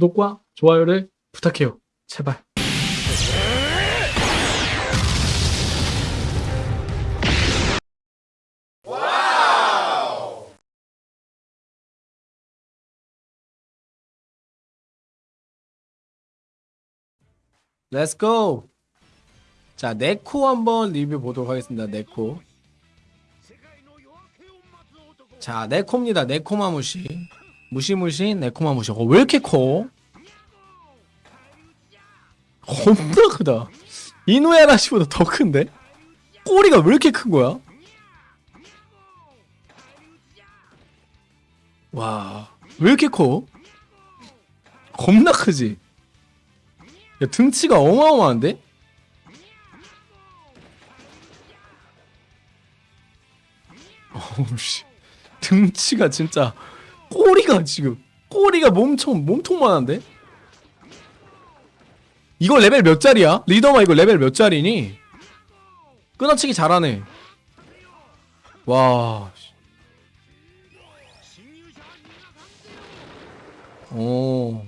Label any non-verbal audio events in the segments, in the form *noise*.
구독과 좋아요를 부탁해요. 제발. 렛츠고! 자, 네코 한번 리뷰 보도록 하겠습니다. 네코. 자, 네코입니다. 네코마무시. 무시무시 네코마 무시. 어, 왜 이렇게 커? 겁나 크다. 이노야라시보다 더 큰데? 꼬리가 왜 이렇게 큰 거야? 와, 왜 이렇게 커? 겁나 크지? 야, 등치가 어마어마한데? 어우 씨. 등치가 진짜 꼬리가 지금 꼬리가 몸통 몸통만한데? 이거 레벨 몇 짜리야? 리더마 이거 레벨 몇 짜리니? 끊어치기 잘하네. 와. 오.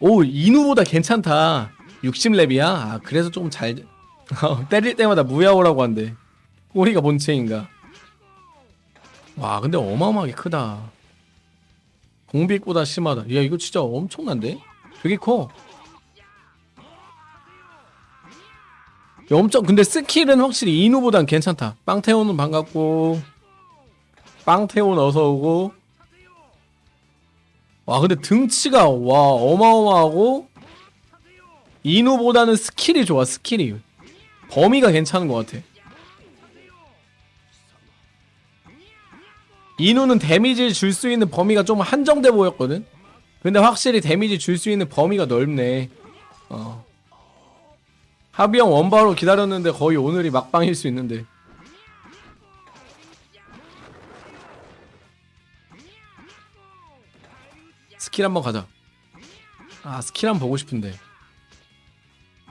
오 이누보다 괜찮다 60렙이야? 아 그래서 조금 잘 어, *laughs* 때릴 때마다 무야호라고 한대 꼬리가 본체인가 와 근데 어마어마하게 크다. 공빅보다 심하다. 야 이거 진짜 엄청난데? 되게 커. 야, 엄청 근데 스킬은 확실히 이누보단 괜찮다. 빵태오는 반갑고 빵태온 어서 오고. 와 근데 등치가 와 어마어마하고 이누보다는 스킬이 좋아 스킬이. 범위가 괜찮은 것 같아 이누는 데미지를 줄 수 있는 범위가 좀 한정돼 보였거든? 근데 확실히 데미지 줄 수 있는 범위가 넓네. 어. 하비형 원바로 기다렸는데 거의 오늘이 막방일 수 있는데. 스킬 한번 가자. 아 스킬 한번 보고 싶은데.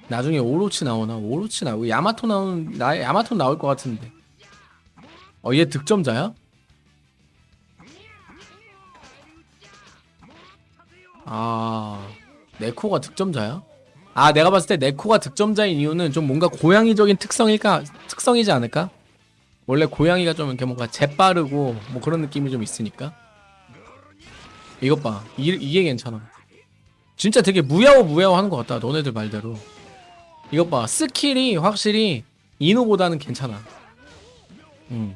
나중에 오로치 나오나? 오로치 나오고 야마토 나오는 나 야마토 나올 것 같은데. 어 얘 득점자야? 아 네코가 득점자야? 아 내가 봤을 때 네코가 득점자인 이유는 좀 뭔가 고양이적인 특성일까? 특성이지 않을까? 원래 고양이가 좀 이렇게 뭔가 재빠르고 뭐 그런 느낌이 좀 있으니까. 이것 봐. 이, 이게 괜찮아. 진짜 되게 무야호 무야호 하는 것 같다 너네들 말대로. 이것 봐. 스킬이 확실히 이누보다는 괜찮아. 음.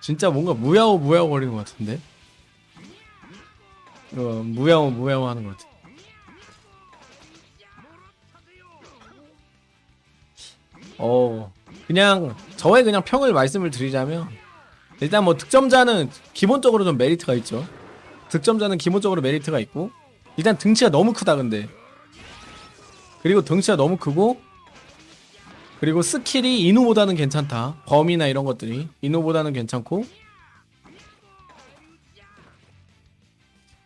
진짜 뭔가 무야호 무야호 거리는 것 같은데? 어, 무야호 무야호 하는 것 같아. 어 그냥 저의 그냥 평을 말씀을 드리자면 일단 뭐 득점자는 기본적으로 좀 메리트가 있죠. 득점자는 기본적으로 메리트가 있고 일단 등치가 너무 크다 근데. 그리고 등치가 너무 크고 그리고 스킬이 이누보다는 괜찮다. 범위나 이런 것들이. 이누보다는 괜찮고.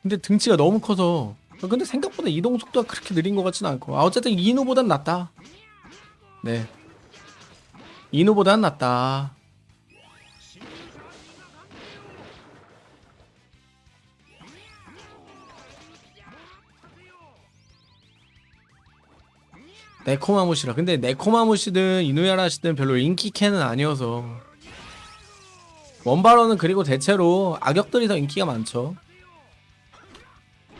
근데 등치가 너무 커서. 근데 생각보다 이동 속도가 그렇게 느린 것 같지는 않고. 아 어쨌든 이누보단 낫다. 네. 이누보단 낫다 네코마무시라. 근데 네코마무시든 이누야라시든 별로 인기 캔은 아니어서. 원바로는 그리고 대체로 악역들이 더 인기가 많죠.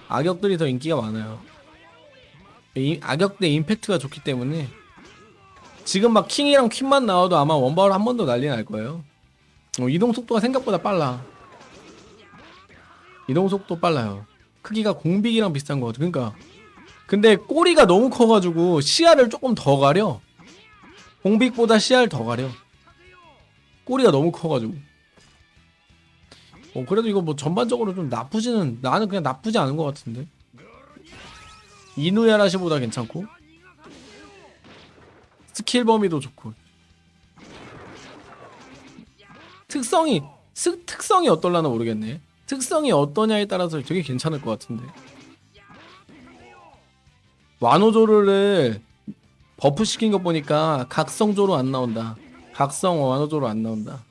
악역들이 더 인기가 많아요. 이, 악역 대 임팩트가 좋기 때문에. 지금 막 킹이랑 퀸만 나와도 아마 원바로 한 번 더 난리 날 거예요. 어, 이동 속도가 생각보다 빨라. 이동 속도 빨라요. 크기가 공빅이랑 비슷한 거 같아. 그러니까 근데 꼬리가 너무 커가지고 시야를 조금 더 가려. 공빅보다 시야를 더 가려. 꼬리가 너무 커가지고. 어 그래도 이거 뭐 전반적으로 좀 나쁘지는 나는 그냥 나쁘지 않은 것 같은데. 이누야라시보다 괜찮고. 스킬 범위도 좋고. 특성이 스, 특성이 어떨라나 모르겠네. 특성이 어떠냐에 따라서 되게 괜찮을 것 같은데 완호조를 buff 시킨 거 보니까 각성조로 안 나온다. 각성 어, 완호조로 안 나온다.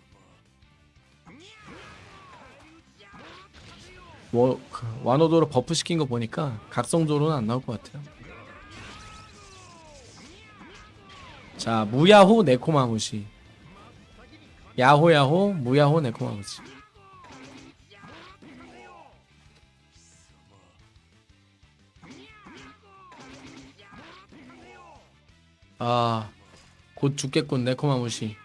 뭐, 그 워, 완호조로 buff 시킨 거 보니까 각성조로는 안 나올 것 같아요. 자 무야호 네코마무시 야호야호 무야호 네코마무시 아, 곧 죽겠군, 네코마무시.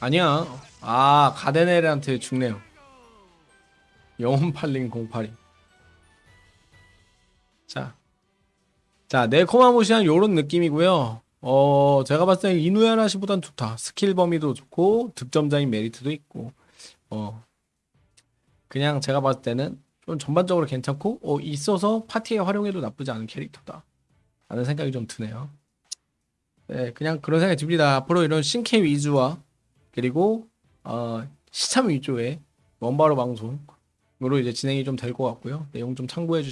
아니야. 아, 가데네르한테 죽네요. 영혼 팔린 082. 자. 자, 네코마무시한 요런 느낌이고요. 어, 제가 봤을 때 이누야라시보단 좋다. 스킬 범위도 좋고, 득점자인 메리트도 있고, 어, 그냥 제가 봤을 때는 좀 전반적으로 괜찮고, 어, 있어서 파티에 활용해도 나쁘지 않은 캐릭터다. 라는 생각이 좀 드네요. 네, 그냥 그런 생각이 듭니다. 앞으로 이런 신캐 위주와 그리고 어, 시참 위주의 원바로 방송으로 이제 진행이 좀 될 것 같고요. 내용 좀 참고해 주시고